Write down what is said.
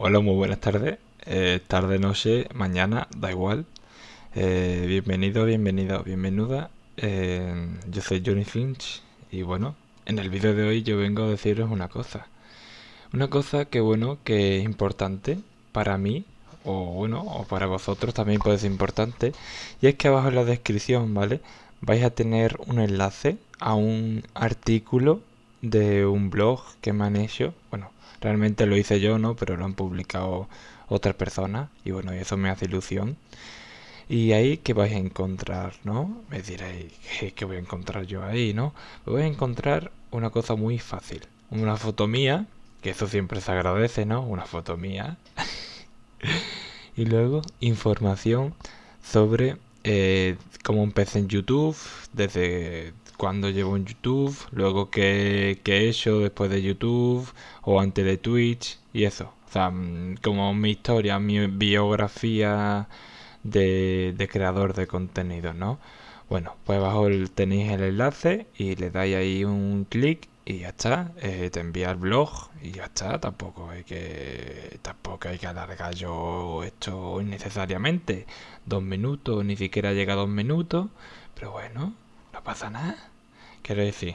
Hola, muy buenas tardes. Eh, tarde, noche, mañana, da igual. Eh, bienvenido, bienvenido, bienvenuda. Eh, yo soy Johnny Finch y bueno, en el vídeo de hoy yo vengo a deciros una cosa. Una cosa que bueno, que es importante para mí o bueno, o para vosotros también puede ser importante. Y es que abajo en la descripción, ¿vale? Vais a tener un enlace a un artículo de un blog que me han hecho. Bueno, realmente lo hice yo, ¿no? Pero lo han publicado otras personas y bueno, eso me hace ilusión. Y ahí que vais a encontrar, ¿no? Me diréis, ¿qué voy a encontrar yo ahí, no? Voy a encontrar una cosa muy fácil. Una foto mía, que eso siempre se agradece, ¿no? Una foto mía. y luego información sobre eh, cómo empecé en YouTube, desde cuando llevo en YouTube, luego qué, he hecho después de YouTube o antes de Twitch y eso. O sea, mm, como mi historia, mi biografía de, creador de contenido, ¿no? Bueno, pues abajo tenéis el enlace y le dais ahí un clic y ya está. Eh, te envía el blog y ya está. Tampoco hay que tampoco hay que alargar yo esto innecesariamente. Dos minutos, ni siquiera llega a dos minutos. Pero bueno, no pasa nada. Quiero decir,